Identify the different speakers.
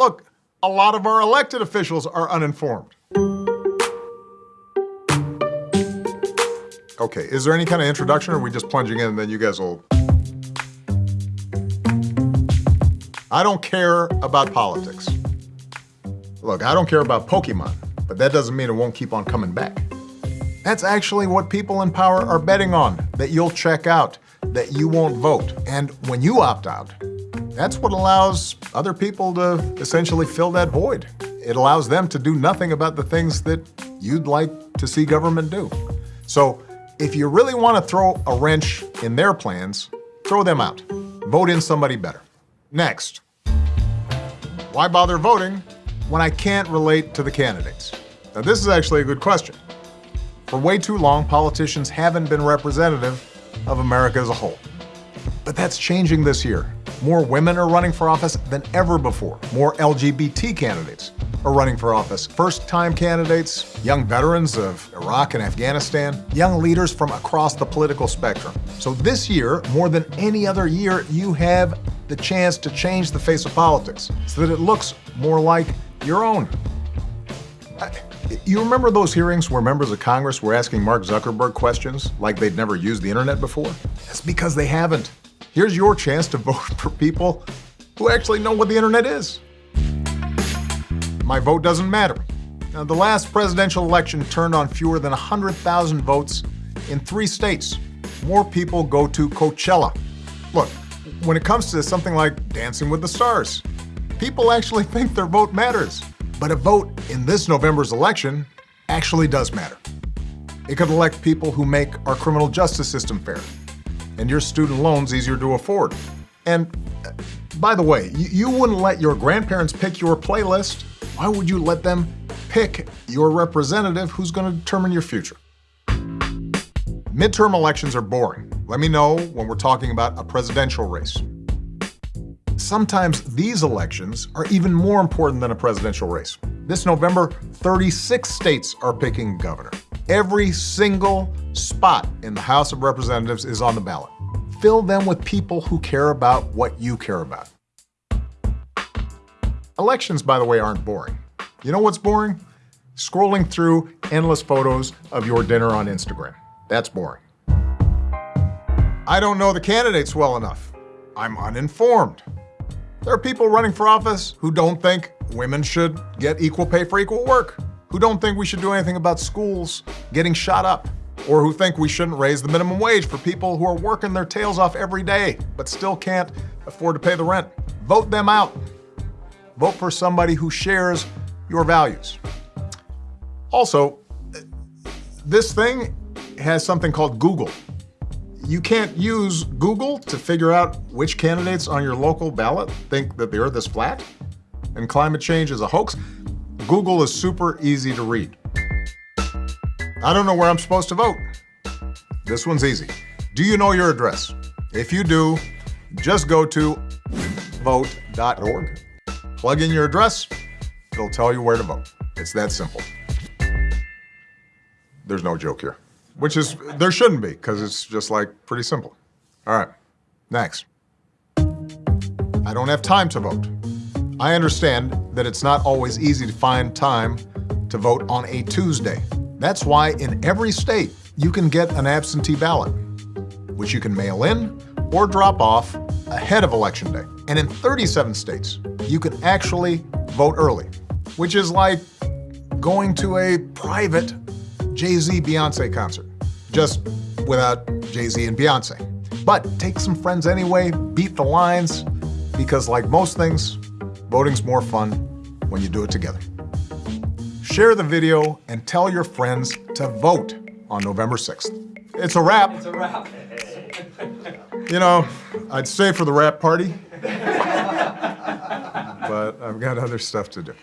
Speaker 1: Look, a lot of our elected officials are uninformed. Okay, is there any kind of introduction or are we just plunging in and then you guys will... I don't care about politics. Look, I don't care about Pokemon, but that doesn't mean it won't keep on coming back. That's actually what people in power are betting on, that you'll check out, that you won't vote. And when you opt out, that's what allows other people to essentially fill that void. It allows them to do nothing about the things that you'd like to see government do. So if you really want to throw a wrench in their plans, throw them out. Vote in somebody better. Next, why bother voting when I can't relate to the candidates? Now this is actually a good question. For way too long, politicians haven't been representative of America as a whole. But that's changing this year. More women are running for office than ever before. More LGBT candidates are running for office. First-time candidates, young veterans of Iraq and Afghanistan, young leaders from across the political spectrum. So this year, more than any other year, you have the chance to change the face of politics so that it looks more like your own. You remember those hearings where members of Congress were asking Mark Zuckerberg questions like they'd never used the internet before? That's because they haven't. Here's your chance to vote for people who actually know what the internet is. My vote doesn't matter. Now, the last presidential election turned on fewer than 100,000 votes in three states. More people go to Coachella. Look, when it comes to something like Dancing with the Stars, people actually think their vote matters. But a vote in this November's election actually does matter. It could elect people who make our criminal justice system fair and your student loans easier to afford. And uh, by the way, you, you wouldn't let your grandparents pick your playlist. Why would you let them pick your representative who's going to determine your future? Midterm elections are boring. Let me know when we're talking about a presidential race. Sometimes these elections are even more important than a presidential race. This November, 36 states are picking governor. Every single spot in the House of Representatives is on the ballot. Fill them with people who care about what you care about. Elections, by the way, aren't boring. You know what's boring? Scrolling through endless photos of your dinner on Instagram. That's boring. I don't know the candidates well enough. I'm uninformed. There are people running for office who don't think women should get equal pay for equal work, who don't think we should do anything about schools getting shot up, or who think we shouldn't raise the minimum wage for people who are working their tails off every day but still can't afford to pay the rent. Vote them out. Vote for somebody who shares your values. Also, this thing has something called Google. You can't use Google to figure out which candidates on your local ballot think that the earth is flat and climate change is a hoax. Google is super easy to read. I don't know where I'm supposed to vote. This one's easy. Do you know your address? If you do, just go to vote.org, plug in your address, it'll tell you where to vote. It's that simple. There's no joke here which is, there shouldn't be, because it's just like pretty simple. All right, next. I don't have time to vote. I understand that it's not always easy to find time to vote on a Tuesday. That's why in every state, you can get an absentee ballot, which you can mail in or drop off ahead of Election Day. And in 37 states, you can actually vote early, which is like going to a private Jay-Z Beyonce concert just without Jay-Z and Beyonce. But take some friends anyway, beat the lines, because like most things, voting's more fun when you do it together. Share the video and tell your friends to vote on November 6th. It's a wrap.
Speaker 2: It's a wrap.
Speaker 1: You know, I'd stay for the wrap party, but I've got other stuff to do.